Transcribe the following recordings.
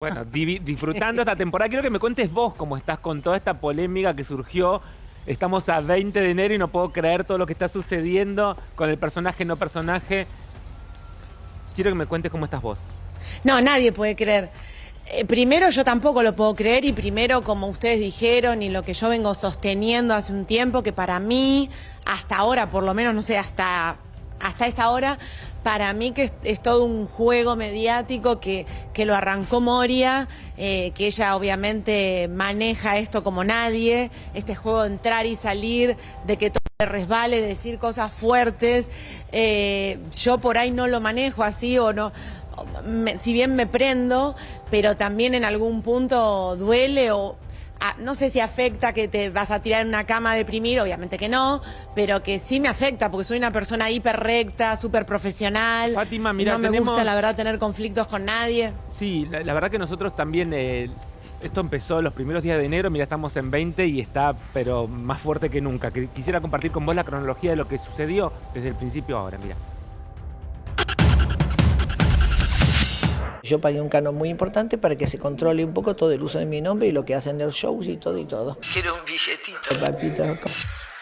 Bueno, disfrutando esta temporada, quiero que me cuentes vos cómo estás con toda esta polémica que surgió. Estamos a 20 de enero y no puedo creer todo lo que está sucediendo con el personaje, no personaje. Quiero que me cuentes cómo estás vos. No, nadie puede creer. Eh, primero yo tampoco lo puedo creer y primero como ustedes dijeron y lo que yo vengo sosteniendo hace un tiempo que para mí hasta ahora por lo menos no sé hasta hasta esta hora para mí que es, todo un juego mediático que, que lo arrancó Moria, eh, que ella obviamente maneja esto como nadie, este juego de entrar y salir, de que todo le resbale, de decir cosas fuertes. Eh, yo por ahí no lo manejo así o no, si bien me prendo, pero también en algún punto duele o no sé si afecta que te vas a tirar en una cama a deprimir, obviamente que no, pero que sí me afecta porque soy una persona hiper recta, súper profesional. Fátima, mira, no me tenemos- gusta la verdad tener conflictos con nadie. Sí, la, la verdad que nosotros también, eh, esto empezó los primeros días de enero, mira, estamos en 20 y está, pero más fuerte que nunca. Quisiera compartir con vos la cronología de lo que sucedió desde el principio ahora, mira. Yo pagué un canon muy importante para que se controle un poco todo el uso de mi nombre y lo que hacen los shows y todo y todo. Quiero un billetito, papito.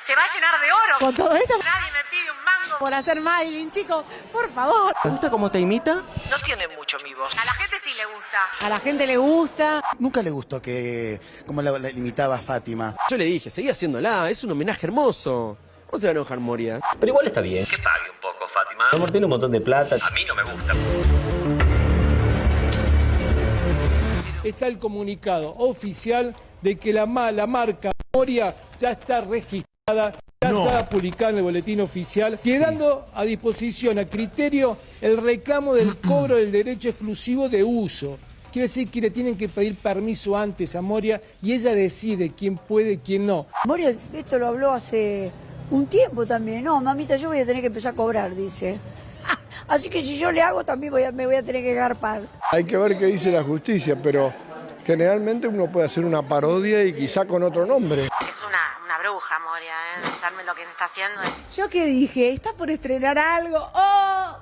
Se va a llenar de oro con todo esto. Nadie me pide un mango por hacer Marilyn, chicos, por favor. ¿Te gusta cómo te imita? No tiene mucho mi voz. A la gente sí le gusta. A la gente le gusta. Nunca le gustó que como la, la imitaba a Fátima. Yo le dije, seguí haciéndola, es un homenaje hermoso. ¿Cómo se va a enojar Moria? Pero igual está bien. Que pague un poco, Fátima. Amor tiene un montón de plata. A mí no me gusta. Está el comunicado oficial de que la, la marca Moria ya está registrada, ya está publicada en el boletín oficial, quedando a disposición, a criterio, el reclamo del cobro del derecho exclusivo de uso. Quiere decir que le tienen que pedir permiso antes a Moria y ella decide quién puede y quién no. Moria, esto lo habló hace un tiempo también. No, mamita, yo voy a tener que empezar a cobrar, dice. Así que si yo le hago, también voy a- me voy a tener que garpar. Hay que ver qué dice la justicia, pero generalmente uno puede hacer una parodia y quizá con otro nombre. Es una, una bruja, Moria, ¿eh? Pensarme lo que está haciendo. ¿Yo qué dije? ¿Estás por estrenar algo? ¡Oh!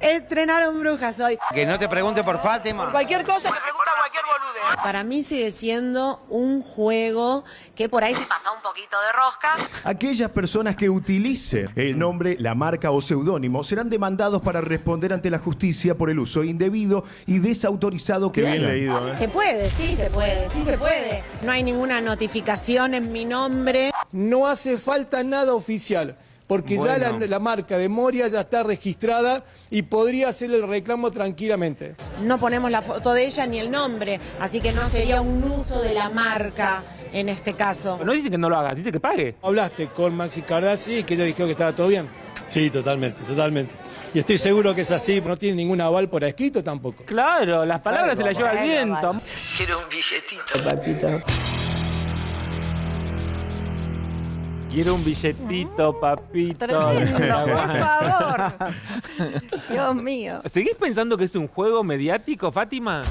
Estrenaron brujas hoy. Que no te pregunte por Fátima. Cualquier cosa que cualquier bolude. Para mí sigue siendo un juego que por ahí se pasó un poquito de rosca. Aquellas personas que utilicen el nombre, la marca o seudónimo serán demandados para responder ante la justicia por el uso indebido y desautorizado que hagan. Se puede, sí se puede, sí se puede. No hay ninguna notificación en mi nombre. No hace falta nada oficial, porque ya la, marca de Moria ya está registrada y podría hacer el reclamo tranquilamente. No ponemos la foto de ella ni el nombre, así que no sería un uso de la marca en este caso. No dice que no lo hagas, dice que pague. ¿Hablaste con Maxi Cardassi y que ella dijo que estaba todo bien? Sí, totalmente, totalmente. Y estoy seguro que es así, no tiene ningún aval por escrito tampoco. Claro, las palabras se las lleva el viento. Quiero un billetito, papito. Quiero un billetito, papito. Tremendo, por favor. Dios mío. ¿Seguís pensando que es un juego mediático, Fátima?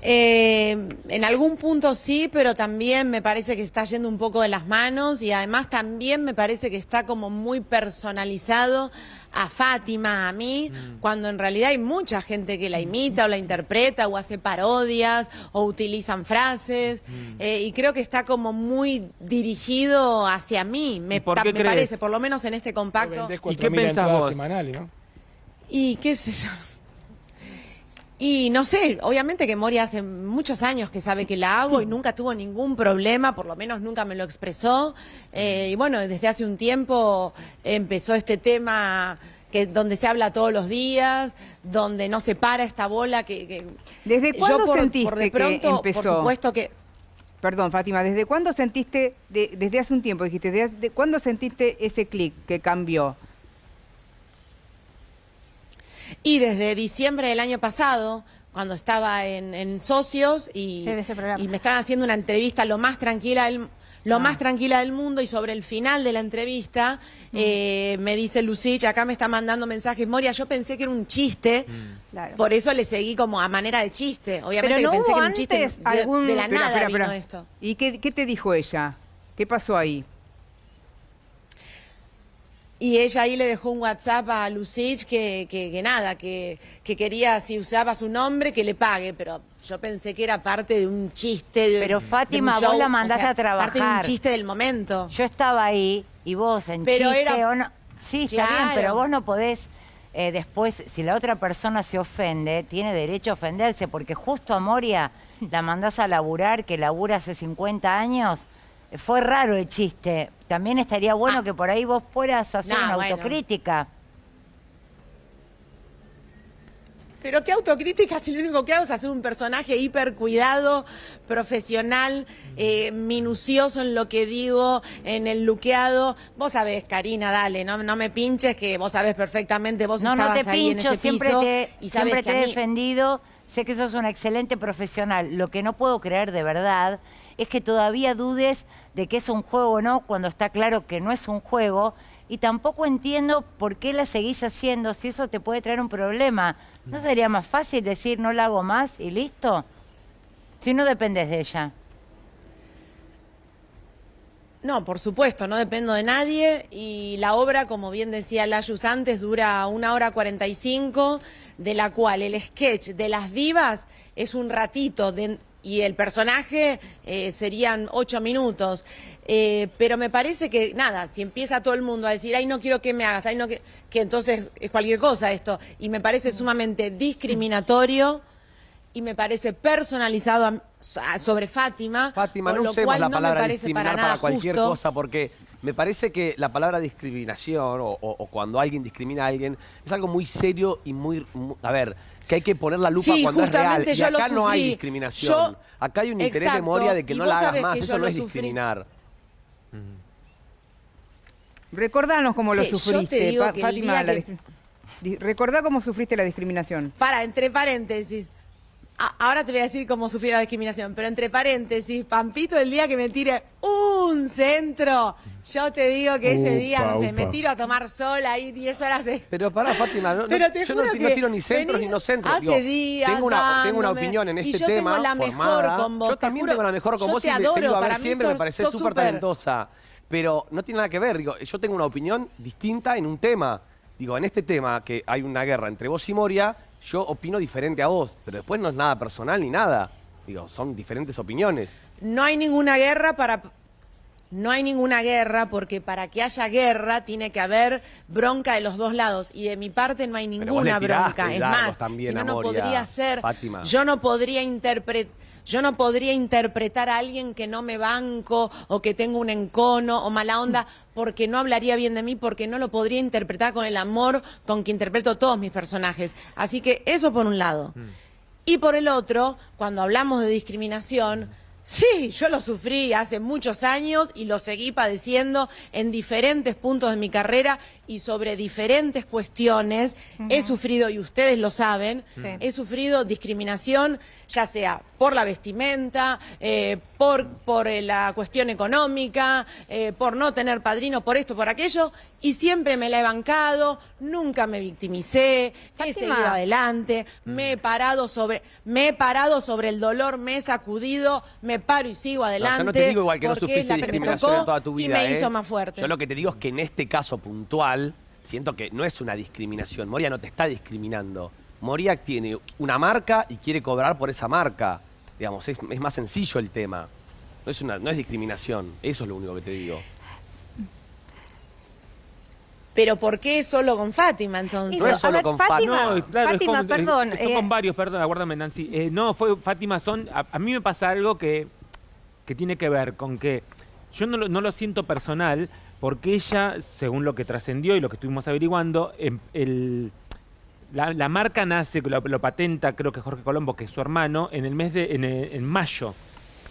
Eh, en algún punto sí, pero también me parece que está yendo un poco de las manos y además también me parece que está como muy personalizado a Fátima, a mí, cuando en realidad hay mucha gente que la imita o la interpreta o hace parodias o utilizan frases eh, y creo que está como muy dirigido hacia mí, me, por ta- qué me crees? parece, por lo menos en este compacto. ¿Y qué 4.000 pensás vos? semanales, ¿no? Y qué sé yo. Y no sé, obviamente que Moria hace muchos años que sabe que la hago y nunca tuvo ningún problema, por lo menos nunca me lo expresó. Eh, y bueno, desde hace un tiempo empezó este tema que donde se habla todos los días, donde no se para esta bola que... que- ¿Desde Yo cuándo por- sentiste por de que pronto, empezó? Por supuesto que... Perdón, Fátima, ¿desde cuándo sentiste, de- desde hace un tiempo dijiste, desde, de- cuándo sentiste ese clic que cambió? Y desde diciembre del año pasado, cuando estaba en, en Socios y, Sí, me estaban haciendo una entrevista lo más tranquila del, lo Ah. más tranquila del mundo y sobre el final de la entrevista eh, me dice Lucich, acá me está mandando mensajes, Moria, yo pensé que era un chiste, Claro. por eso le seguí como a manera de chiste, obviamente Pero no que pensé hubo que era un chiste, de, la Espera, nada espera, vino esto. ¿Y qué, qué te dijo ella? ¿Qué pasó ahí? Y ella ahí le dejó un WhatsApp a Lucich que, que, que nada, que, que quería, si usaba su nombre, que le pague, pero yo pensé que era parte de un chiste. De, Pero de un Fátima, vos la o mandaste sea, a trabajar. Parte de un chiste del momento. Yo estaba ahí y vos en Pero chiste era- o no- Sí, está bien, Claro. pero vos no podés eh, después, si la otra persona se ofende, tiene derecho a ofenderse, porque justo a Moria la mandás a laburar, que labura hace 50 años. Fue raro el chiste. También estaría bueno que por ahí vos puedas hacer Ah. No, una bueno. autocrítica. Pero qué autocrítica si lo único que hago es hacer un personaje hiper cuidado, profesional, eh, minucioso en lo que digo, en el luqueado. Vos sabés, Karina, dale, no, no me pinches que vos sabés perfectamente, vos No, no estabas te ahí en pincho, ese siempre piso te, y sabés siempre te he mí- defendido. Sé que sos una excelente profesional. Lo que no puedo creer de verdad es que todavía dudes de que es un juego o no cuando está claro que no es un juego. Y tampoco entiendo por qué la seguís haciendo si eso te puede traer un problema. ¿No sería más fácil decir no la hago más y listo? Si no dependes de ella. No, por supuesto, no dependo de nadie y la obra, como bien decía Layus antes, dura una hora 45, de la cual el sketch de las divas es un ratito de- y el personaje eh, serían ocho minutos. Eh, pero me parece que, nada, si empieza todo el mundo a decir, ay, no quiero que me hagas, ay, no que, que entonces es cualquier cosa esto, y me parece sumamente discriminatorio y me parece personalizado a- a- sobre Fátima. Fátima, no usemos la no me palabra parece discriminar para cualquier justo. cosa, porque me parece que la palabra discriminación o, o- o cuando alguien discrimina a alguien es algo muy serio y muy, mu- a ver, que hay que poner la lupa Sí, cuando es real. Y acá no hay discriminación. Yo- acá hay un interés de Exacto, Moria de que no la hagas más. Eso no es sufrí. discriminar. Recordanos cómo lo sufriste, Fátima. que- Recordá cómo sufriste la discriminación. Para, entre paréntesis. Ahora te voy a decir cómo sufrí la discriminación, pero entre paréntesis, Pampito, el día que me tire un centro, yo te digo que ese día, no sé, me tiro a tomar sol ahí 10 horas. de- Pero pará, Fátima, no, no- Pero te yo no, juro ti- no que tiro ni centros ni no centros. hace Digo, días tengo, una, tengo una opinión en y este yo tengo tema la mejor formada. con vos, yo te también juro, tengo la mejor con yo vos te y te- adoro, te a ver siempre, me parece súper. talentosa. Pero no tiene nada que ver, digo, yo tengo una opinión distinta en un tema. Digo, en este tema que hay una guerra entre vos y Moria, yo opino diferente a vos, pero después no es nada personal ni nada. Digo, son diferentes opiniones. No hay ninguna guerra para... No hay ninguna guerra porque para que haya guerra tiene que haber bronca de los dos lados y de mi parte no hay ninguna bronca. Es más, también si no, podría ser... Fátima. Yo no podría interpretar... Yo no podría interpretar a alguien que no me banco o que tengo un encono o mala onda porque no hablaría bien de mí, porque no lo podría interpretar con el amor con que interpreto todos mis personajes. Así que eso por un lado. Y por el otro, cuando hablamos de discriminación, sí, yo lo sufrí hace muchos años y lo seguí padeciendo en diferentes puntos de mi carrera y sobre diferentes cuestiones. He sufrido, y ustedes lo saben, Sí. he sufrido discriminación, ya sea por la vestimenta, eh, por, por eh, la cuestión económica, eh, por no tener padrino, por esto, por aquello, y siempre me la he bancado, nunca me victimicé, he seguido adelante, me he parado sobre, me he parado sobre el dolor, me he sacudido, me paro y sigo No, adelante. yo no te digo igual que no sufriste discriminación en toda tu vida. Y me ¿eh? hizo más fuerte. Yo lo que te digo es que en este caso puntual, siento que no es una discriminación. Moria no te está discriminando. Moria tiene una marca y quiere cobrar por esa marca. Digamos, es, es más sencillo el tema. No es, una, no es discriminación. Eso es lo único que te digo. Pero ¿por qué solo con Fátima entonces? No es solo con Fátima. No, claro, es Fátima, con- perdón, Son eh, con varios, perdón, aguárdame, Nancy. Eh, no, fue Fátima, son. A, a mí me pasa algo que, que tiene que ver con que yo no lo, no lo siento personal, porque ella, según lo que trascendió y lo que estuvimos averiguando, em- el, la, la marca nace, lo, lo patenta, creo que Jorge Colombo, que es su hermano, en el mes de. en, eh, en mayo.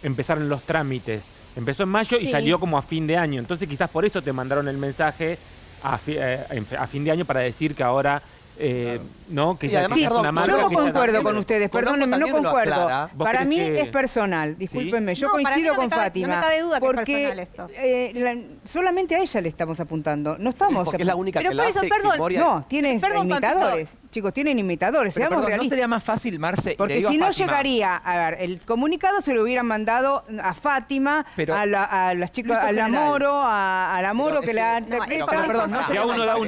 Empezaron los trámites. Empezó en mayo y salió como a fin de año. Entonces quizás por eso te mandaron el mensaje a, fi- eh, a fin de año para decir que ahora eh, no que Y ya es perdón, una marca Yo no concuerdo con ustedes, perdónenme, no concuerdo. aclara. ¿Vos Para mí que- es personal, discúlpenme, yo No, para mí coincido con cabe- no Fátima. me cabe duda que es porque personal esto. eh, la- solamente a ella le estamos apuntando, no estamos... Porque es la única Pero que la eso, hace perdón. Moria... No, tiene Perdón, imitadores. Chicos, tienen imitadores, Pero, seamos perdón, ¿No realistas. sería más fácil, Marce? le Porque a si no Fátima, llegaría, a ver, el comunicado se lo hubieran mandado a Fátima, Pero- a, la- a las chicas, a la. Moro, a, a la Moro Pero que la perdón, no